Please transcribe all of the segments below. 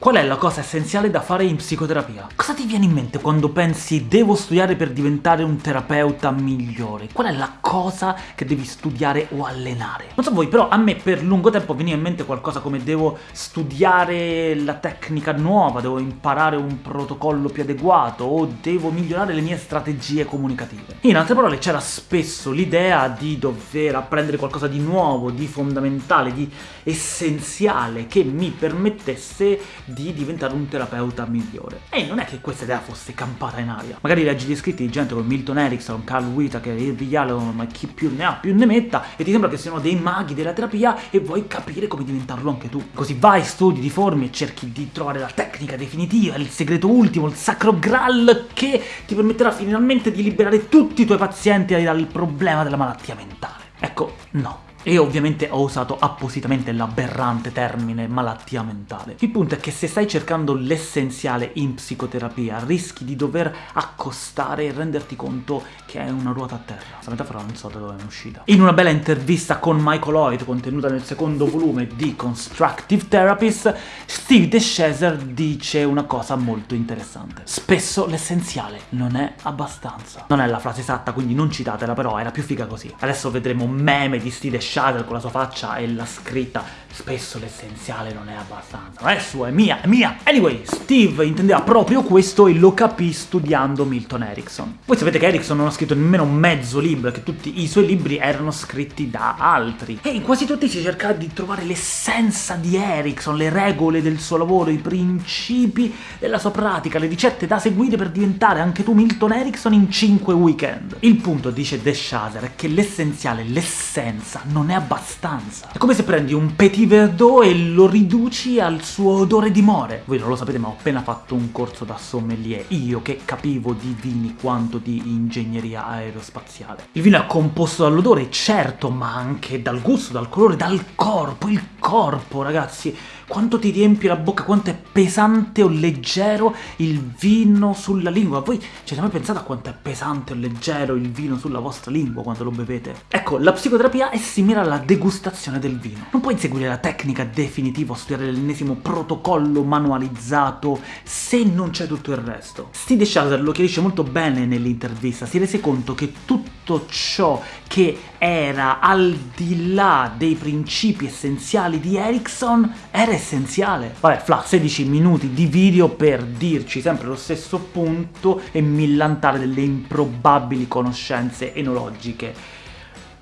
Qual è la cosa essenziale da fare in psicoterapia? Cosa ti viene in mente quando pensi devo studiare per diventare un terapeuta migliore? Qual è la cosa che devi studiare o allenare? Non so voi, però a me per lungo tempo veniva in mente qualcosa come devo studiare la tecnica nuova, devo imparare un protocollo più adeguato, o devo migliorare le mie strategie comunicative. In altre parole c'era spesso l'idea di dover apprendere qualcosa di nuovo, di fondamentale, di essenziale, che mi permettesse di diventare un terapeuta migliore. E non è che questa idea fosse campata in aria. Magari leggi gli scritti di gente come Milton Erickson, Carl Whittaker, Irvi Yalom, ma chi più ne ha più ne metta, e ti sembra che siano dei maghi della terapia e vuoi capire come diventarlo anche tu. Così vai, studi, ti formi e cerchi di trovare la tecnica definitiva, il segreto ultimo, il sacro graal che ti permetterà finalmente di liberare tutti i tuoi pazienti dal problema della malattia mentale. Ecco, no. E ovviamente ho usato appositamente l'aberrante termine malattia mentale. Il punto è che se stai cercando l'essenziale in psicoterapia, rischi di dover accostare e renderti conto che è una ruota a terra. Questa metafora non so da dove è uscita. In una bella intervista con Michael Lloyd, contenuta nel secondo volume di Constructive Therapist, Steve DeShazer dice una cosa molto interessante. Spesso l'essenziale non è abbastanza. Non è la frase esatta, quindi non citatela, però era più figa così. Adesso vedremo meme di Steve DeShazer Shadow con la sua faccia e la scritta spesso l'essenziale non è abbastanza, non è sua, è mia, è mia! Anyway, Steve intendeva proprio questo e lo capì studiando Milton Erickson. Voi sapete che Erickson non ha scritto nemmeno mezzo libro, che tutti i suoi libri erano scritti da altri. E in quasi tutti si cercava di trovare l'essenza di Erickson, le regole del suo lavoro, i principi della sua pratica, le ricette da seguire per diventare anche tu Milton Erickson in 5 weekend. Il punto, dice De Shazer, è che l'essenziale, l'essenza, non è abbastanza. È come se prendi un petit Verdot e lo riduci al suo odore di more. Voi non lo sapete ma ho appena fatto un corso da sommelier, io che capivo di vini quanto di ingegneria aerospaziale. Il vino è composto dall'odore, certo, ma anche dal gusto, dal colore, dal corpo, il corpo, ragazzi quanto ti riempie la bocca, quanto è pesante o leggero il vino sulla lingua. Voi ci avete mai pensato a quanto è pesante o leggero il vino sulla vostra lingua quando lo bevete? Ecco, la psicoterapia è simile alla degustazione del vino. Non puoi seguire la tecnica definitiva o studiare l'ennesimo protocollo manualizzato se non c'è tutto il resto. Steve Shazer lo chiarisce molto bene nell'intervista, si rese conto che tutto ciò che era al di là dei principi essenziali di Erickson era essenziale. Vabbè, Fla, 16 minuti di video per dirci sempre lo stesso punto e millantare delle improbabili conoscenze enologiche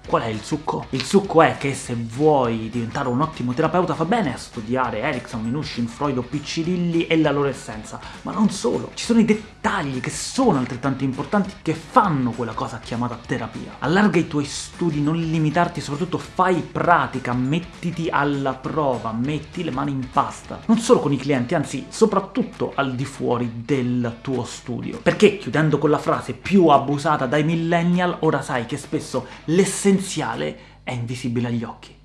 Qual è il succo? Il succo è che se vuoi diventare un ottimo terapeuta fa bene a studiare Erickson, Minuchin, Freud o Piccirilli e la loro essenza, ma non solo. Ci sono i dettagli che sono altrettanto importanti che fanno quella cosa chiamata terapia. Allarga i tuoi studi, non limitarti, soprattutto fai pratica, mettiti alla prova, metti le mani in pasta. Non solo con i clienti, anzi soprattutto al di fuori del tuo studio. Perché, chiudendo con la frase più abusata dai millennial, ora sai che spesso l'essenza l'essenziale è invisibile agli occhi.